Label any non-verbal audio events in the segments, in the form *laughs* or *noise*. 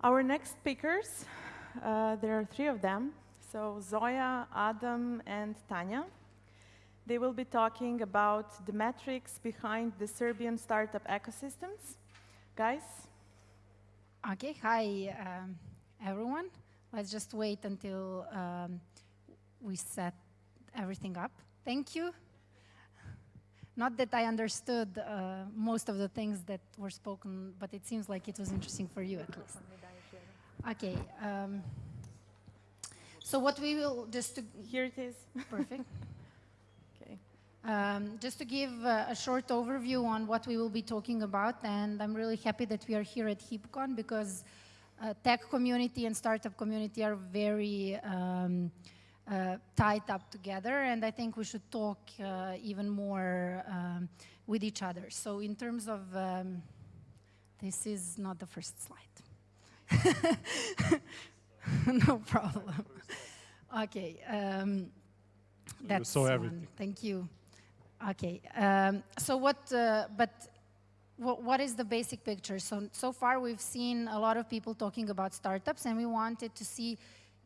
Our next speakers, uh, there are three of them. So Zoya, Adam, and Tanya. They will be talking about the metrics behind the Serbian startup ecosystems. Guys? Okay, hi um, everyone. Let's just wait until um, we set everything up. Thank you. Not that I understood uh, most of the things that were spoken, but it seems like it was interesting for you at least. Okay. Um, so what we will just to here it is. Perfect. *laughs* okay. Um, just to give uh, a short overview on what we will be talking about, and I'm really happy that we are here at Heapcon because uh, tech community and startup community are very um, tied up together, and I think we should talk uh, even more um, with each other. So in terms of, um, this is not the first slide. *laughs* no problem. Okay. Um, that's so everything. One. Thank you. Okay. Um, so what? Uh, but what, what is the basic picture? So so far we've seen a lot of people talking about startups, and we wanted to see.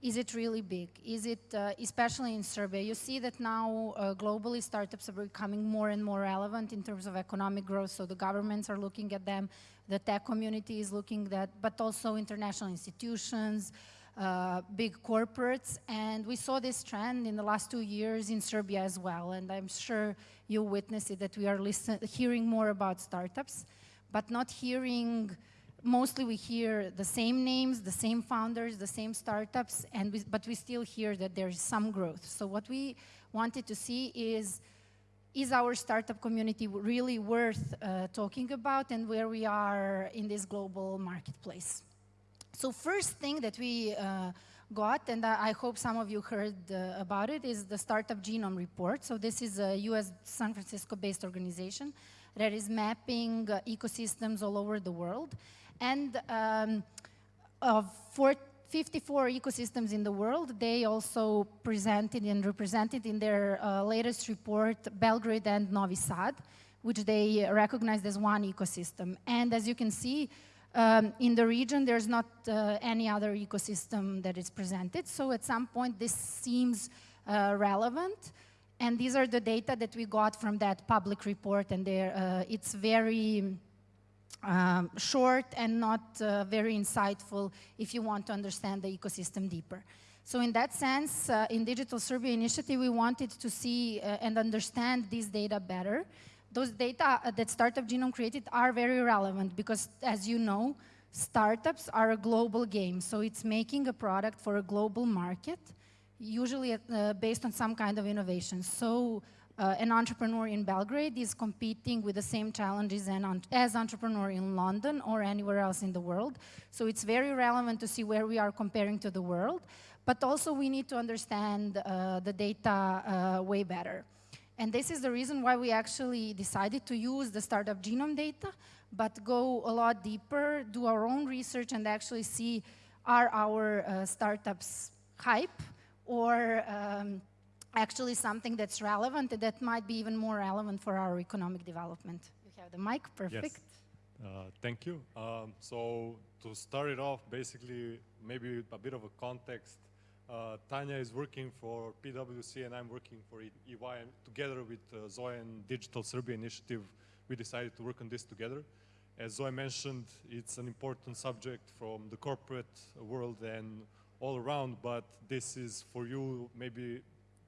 Is it really big? Is it, uh, especially in Serbia, you see that now uh, globally startups are becoming more and more relevant in terms of economic growth, so the governments are looking at them, the tech community is looking at, but also international institutions, uh, big corporates. And we saw this trend in the last two years in Serbia as well. And I'm sure you witness it that we are listen hearing more about startups, but not hearing, mostly we hear the same names, the same founders, the same startups, and we, but we still hear that there is some growth. So what we wanted to see is, is our startup community really worth uh, talking about and where we are in this global marketplace? So first thing that we uh, got, and I hope some of you heard uh, about it, is the Startup Genome Report. So this is a US San Francisco-based organization that is mapping uh, ecosystems all over the world. And um, of 54 ecosystems in the world, they also presented and represented in their uh, latest report Belgrade and Novi Sad, which they recognized as one ecosystem. And as you can see, um, in the region, there's not uh, any other ecosystem that is presented. So at some point, this seems uh, relevant. And these are the data that we got from that public report. And uh, it's very um, short and not uh, very insightful if you want to understand the ecosystem deeper. So in that sense, uh, in Digital Serbia Initiative, we wanted to see uh, and understand these data better those data uh, that Startup Genome created are very relevant because, as you know, startups are a global game. So it's making a product for a global market, usually uh, based on some kind of innovation. So uh, an entrepreneur in Belgrade is competing with the same challenges as entrepreneur in London or anywhere else in the world. So it's very relevant to see where we are comparing to the world. But also we need to understand uh, the data uh, way better. And this is the reason why we actually decided to use the startup genome data, but go a lot deeper, do our own research, and actually see are our uh, startups hype or um, actually something that's relevant that might be even more relevant for our economic development. You have the mic, perfect. Yes. Uh, thank you. Um, so to start it off, basically, maybe a bit of a context uh, Tanya is working for PwC and I'm working for EY and together with uh, Zoe and Digital Serbia Initiative, we decided to work on this together. As Zoe mentioned, it's an important subject from the corporate world and all around, but this is for you, maybe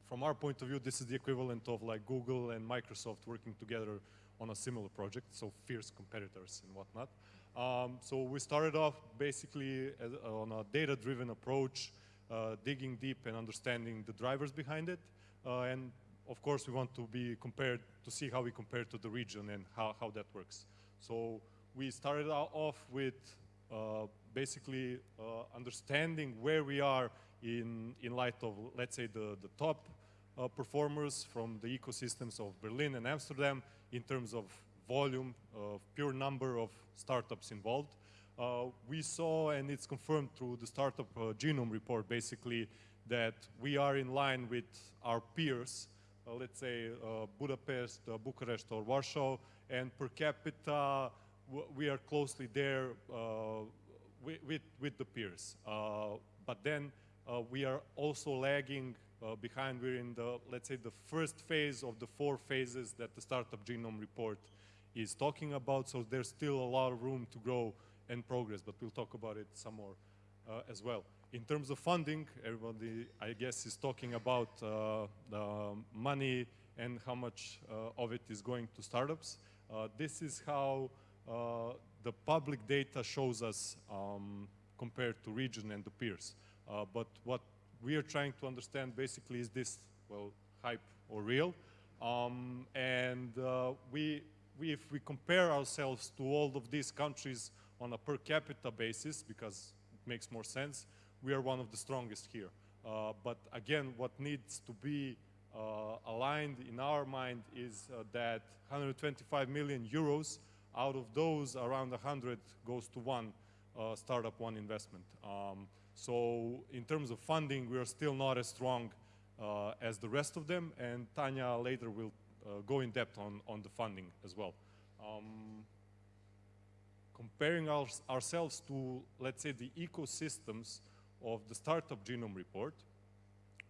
from our point of view, this is the equivalent of like Google and Microsoft working together on a similar project, so fierce competitors and whatnot. Um, so we started off basically as, on a data-driven approach, uh, digging deep and understanding the drivers behind it. Uh, and of course, we want to be compared to see how we compare to the region and how, how that works. So we started off with uh, basically understanding where we are in, in light of, let's say, the, the top uh, performers from the ecosystems of Berlin and Amsterdam in terms of volume, of pure number of startups involved. Uh, we saw, and it's confirmed through the startup uh, genome report, basically, that we are in line with our peers, uh, let's say uh, Budapest, uh, Bucharest, or Warsaw, and per capita, we are closely there with, with, with the peers. Uh, but then uh, we are also lagging uh, behind. We're in the, let's say, the first phase of the four phases that the Startup Genome Report is talking about. So there's still a lot of room to grow and progress, but we'll talk about it some more uh, as well. In terms of funding, everybody, I guess, is talking about uh, the money and how much uh, of it is going to startups. Uh, this is how uh, the public data shows us um, compared to region and the peers. Uh, but what we are trying to understand basically is this, well, hype or real? Um, and uh, we, we, if we compare ourselves to all of these countries on a per capita basis, because it makes more sense, we are one of the strongest here. Uh, but again, what needs to be uh, aligned in our mind is uh, that 125 million euros, out of those around 100 goes to one uh, startup, one investment. Um, so in terms of funding, we are still not as strong uh, as the rest of them, and Tanya later will uh, go in depth on, on the funding as well. Um, comparing our, ourselves to, let's say, the ecosystems of the Startup Genome Report,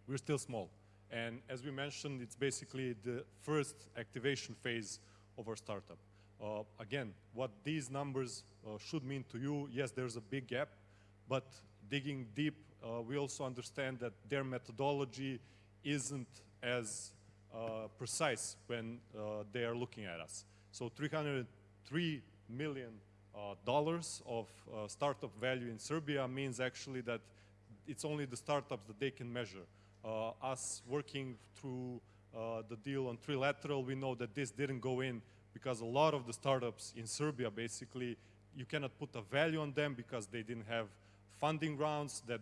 we're still small. And as we mentioned, it's basically the first activation phase of our startup. Uh, again, what these numbers uh, should mean to you, yes, there's a big gap, but digging deep, uh, we also understand that their methodology isn't as uh, precise when uh, they are looking at us. So 303 million uh, dollars of startup value in Serbia means actually that it's only the startups that they can measure. Us working through the deal on trilateral, we know that this didn't go in because a lot of the startups in Serbia, basically, you cannot put a value on them because they didn't have funding rounds that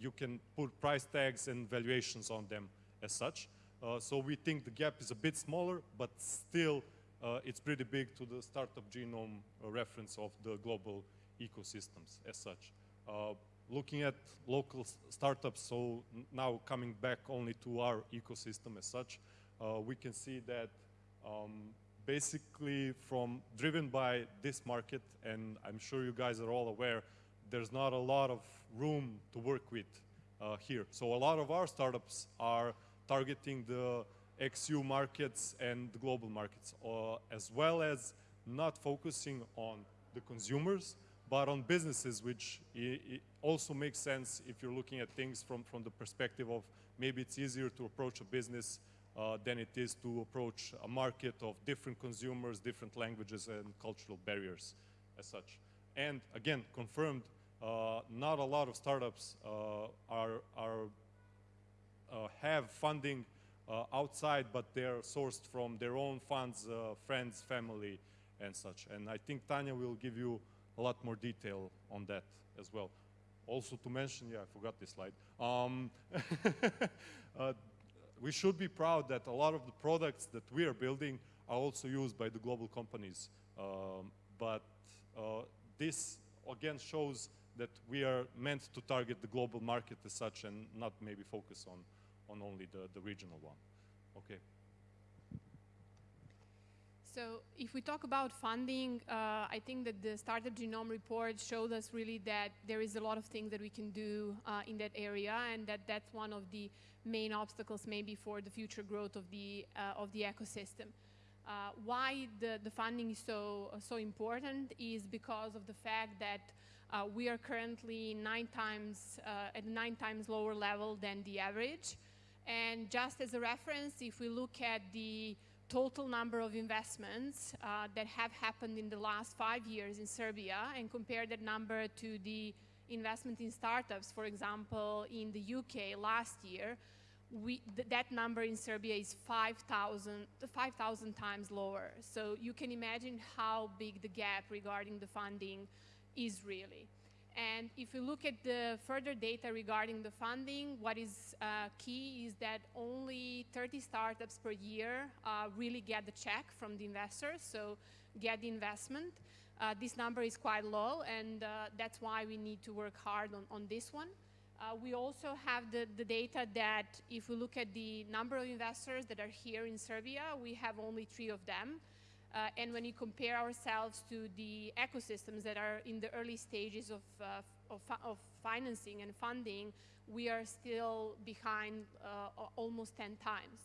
you can put price tags and valuations on them as such. Uh, so we think the gap is a bit smaller, but still uh, it's pretty big to the startup genome uh, reference of the global ecosystems as such. Uh, looking at local startups, so now coming back only to our ecosystem as such, uh, we can see that um, basically from driven by this market, and I'm sure you guys are all aware, there's not a lot of room to work with uh, here. So a lot of our startups are targeting the XU markets and the global markets, uh, as well as not focusing on the consumers, but on businesses, which also makes sense if you're looking at things from, from the perspective of maybe it's easier to approach a business than it is to approach a market of different consumers, different languages, and cultural barriers as such. And again, confirmed, uh, not a lot of startups uh, are, are uh, have funding uh, outside, but they're sourced from their own funds, uh, friends, family, and such. And I think Tanya will give you a lot more detail on that as well. Also to mention, yeah, I forgot this slide. Um, *laughs* uh, we should be proud that a lot of the products that we are building are also used by the global companies. Um, but uh, this again shows that we are meant to target the global market as such and not maybe focus on, on only the, the regional one. Okay. So if we talk about funding, uh, I think that the Startup Genome Report showed us really that there is a lot of things that we can do uh, in that area and that that's one of the main obstacles maybe for the future growth of the, uh, of the ecosystem. Uh, why the, the funding is so, so important is because of the fact that uh, we are currently nine times, uh, at nine times lower level than the average. And just as a reference, if we look at the total number of investments uh, that have happened in the last five years in Serbia and compare that number to the investment in startups, for example, in the UK last year, we, th that number in Serbia is 5,000 5, times lower. So you can imagine how big the gap regarding the funding is really. And if you look at the further data regarding the funding, what is uh, key is that only 30 startups per year uh, really get the check from the investors, so get the investment. Uh, this number is quite low, and uh, that's why we need to work hard on, on this one. Uh, we also have the, the data that if we look at the number of investors that are here in Serbia, we have only three of them. Uh, and when you compare ourselves to the ecosystems that are in the early stages of, uh, of, of, financing and funding, we are still behind uh, almost 10 times.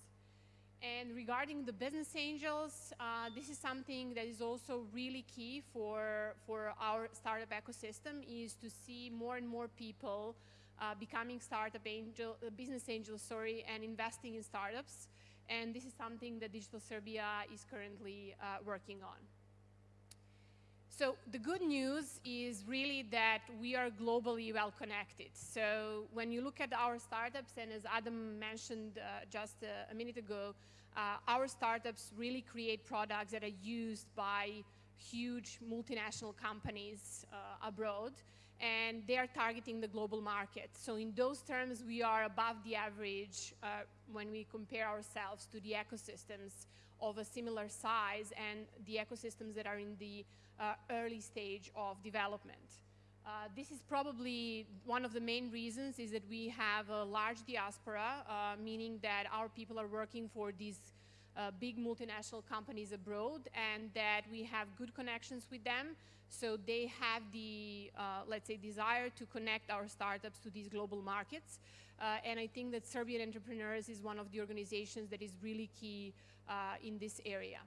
And regarding the business angels, uh, this is something that is also really key for, for our startup ecosystem is to see more and more people uh, becoming startup angel, uh, business angels, sorry, and investing in startups. And this is something that Digital Serbia is currently uh, working on. So the good news is really that we are globally well connected. So when you look at our startups, and as Adam mentioned uh, just a, a, minute ago, uh, our startups really create products that are used by huge multinational companies uh, abroad and they are targeting the global market. So in those terms, we are above the average uh, when we compare ourselves to the ecosystems of a similar size and the ecosystems that are in the uh, early stage of development. Uh, this is probably one of the main reasons is that we have a large diaspora, uh, meaning that our people are working for these uh, big multinational companies abroad and that we have good connections with them so they have the, uh, let's say, desire to connect our startups to these global markets. Uh, and I think that Serbian Entrepreneurs is one of the organizations that is really key uh, in this area.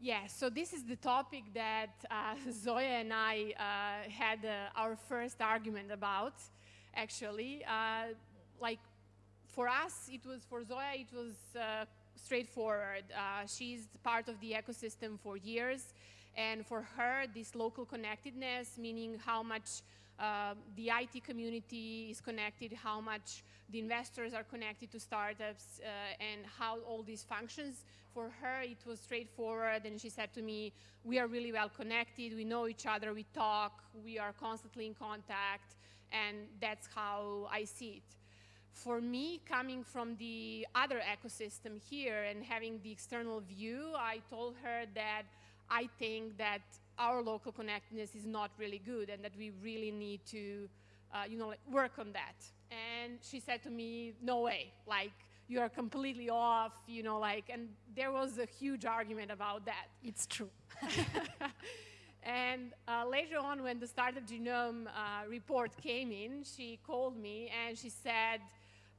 Yeah, so this is the topic that uh, *laughs* Zoya and I uh, had our first argument about, actually. like, for us, it was, for Zoya, it was straightforward. Uh, she's part of the ecosystem for years. And for her, this local connectedness, meaning how much uh, the IT community is connected, how much the investors are connected to startups, uh, and how all these functions. For her, it was straightforward, and she said to me, we are really well connected, we know each other, we talk, we are constantly in contact, and that's how I see it for me, coming from the other ecosystem here and having the external view, I told her that I think that our local connectedness is not really good and that we really need to, uh, you know, like work on that. And she said to me, no way, like, you are completely off, you know, like, and there was a huge argument about that. It's true. *laughs* and uh, later on, when the Startup Genome uh, report came in, she called me and she said,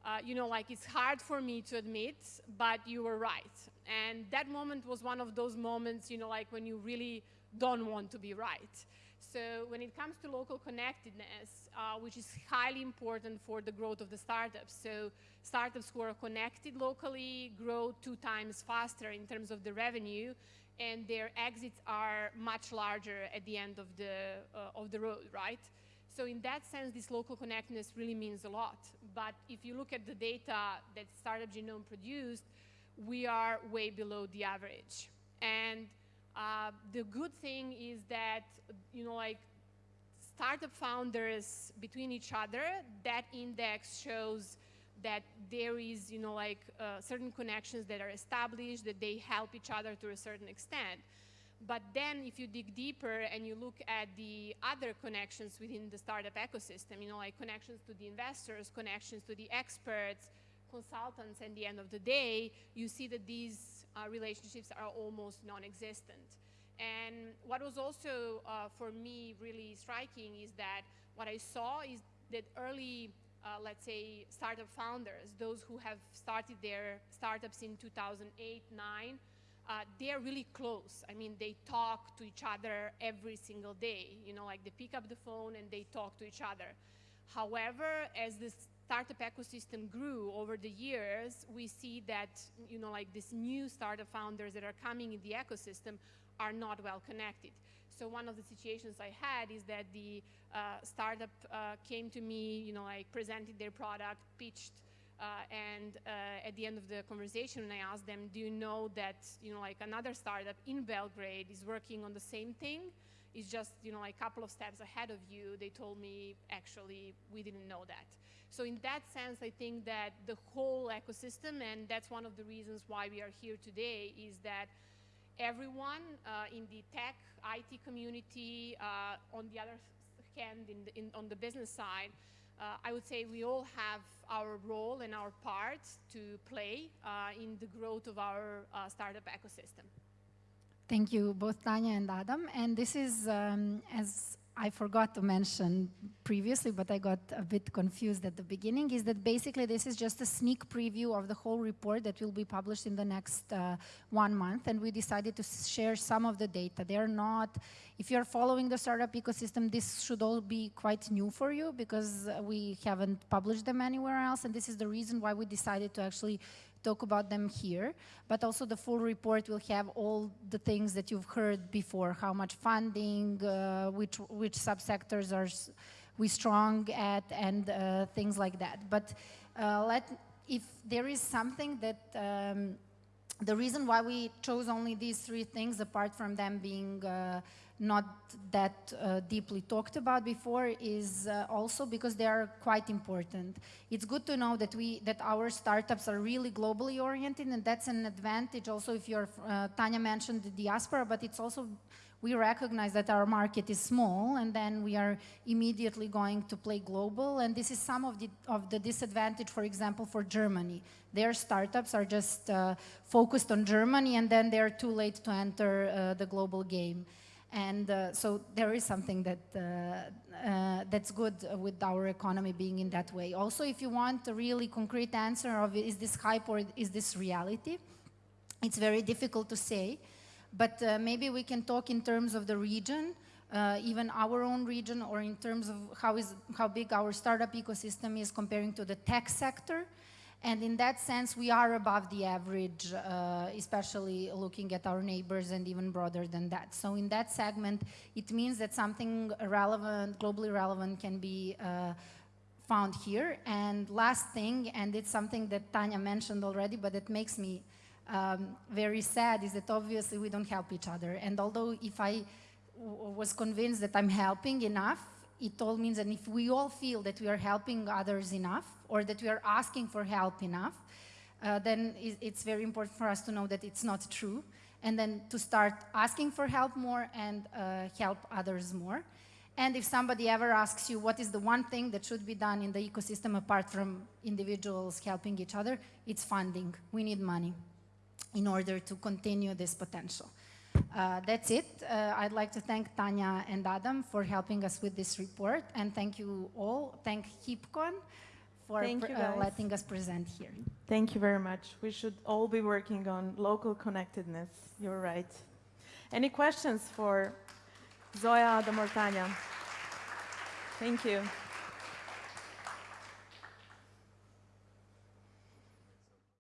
uh, you know, like it's hard for me to admit, but you were right. And that moment was one of those moments, you know, like when you really don't want to be right. So when it comes to local connectedness, uh, which is highly important for the growth of the startups, so startups who are connected locally grow two times faster in terms of the revenue, and their exits are much larger at the end of the, uh, of the road, right? So in that sense, this local connectedness really means a lot. But if you look at the data that Startup Genome produced, we are way below the average. And uh, the good thing is that, you know, like startup founders between each other, that index shows that there is, you know, like uh, certain connections that are established, that they help each other to a certain extent. But then if you dig deeper and you look at the other connections within the startup ecosystem, you know, like connections to the investors, connections to the experts, consultants, and the end of the day, you see that these uh, relationships are almost non-existent. And what was also, uh, for me, really striking is that what I saw is that early, uh, let's say, startup founders, those who have started their startups in 2008, 9, uh, they're really close. I mean, they talk to each other every single day. You know, like they pick up the phone and they talk to each other. However, as the startup ecosystem grew over the years, we see that, you know, like these new startup founders that are coming in the ecosystem are not well connected. So one of the situations I had is that the uh, startup uh, came to me, you know, like presented their product, pitched uh, and uh, at the end of the conversation, I asked them, do you know that, you know, like another startup in Belgrade is working on the same thing? It's just, you know, like a couple of steps ahead of you. They told me, actually, we didn't know that. So in that sense, I think that the whole ecosystem, and that's one of the reasons why we are here today, is that everyone uh, in the tech, IT community, uh, on the other hand, in the, in, on the business side, uh, I would say we all have our role and our part to play uh, in the growth of our uh, startup ecosystem. Thank you, both Tanya and Adam. And this is, um, as I forgot to mention previously, but I got a bit confused at the beginning, is that basically this is just a sneak preview of the whole report that will be published in the next uh, one month. And we decided to share some of the data. They're not, if you're following the startup ecosystem, this should all be quite new for you because uh, we haven't published them anywhere else. And this is the reason why we decided to actually talk about them here, but also the full report will have all the things that you've heard before, how much funding, uh, which, which subsectors are we strong at, and uh, things like that. But uh, let, if there is something that, um, the reason why we chose only these three things, apart from them being uh, not that uh, deeply talked about before is uh, also because they are quite important. It's good to know that we that our startups are really globally oriented and that's an advantage also if you're, uh, Tanya mentioned the diaspora, but it's also, we recognize that our market is small and then we are immediately going to play global and this is some of the, of the disadvantage, for example, for Germany. Their startups are just uh, focused on Germany and then they're too late to enter uh, the global game. And uh, so there is something that, uh, uh, that's good with our economy being in that way. Also, if you want a really concrete answer of is this hype or is this reality, it's very difficult to say. But uh, maybe we can talk in terms of the region, uh, even our own region, or in terms of how, is, how big our startup ecosystem is comparing to the tech sector. And in that sense, we are above the average, uh, especially looking at our neighbors and even broader than that. So in that segment, it means that something relevant, globally relevant can be uh, found here. And last thing, and it's something that Tanya mentioned already, but it makes me um, very sad, is that obviously we don't help each other. And although if I was convinced that I'm helping enough, it all means that if we all feel that we are helping others enough or that we are asking for help enough, uh, then it's very important for us to know that it's not true and then to start asking for help more and uh, help others more. And if somebody ever asks you what is the one thing that should be done in the ecosystem apart from individuals helping each other, it's funding. We need money in order to continue this potential. Uh, that's it. Uh, I'd like to thank Tanya and Adam for helping us with this report, and thank you all. Thank Heapcon for thank uh, letting us present here. Thank you very much. We should all be working on local connectedness. You're right. Any questions for Zoya, Adam, or Tanya? Thank you.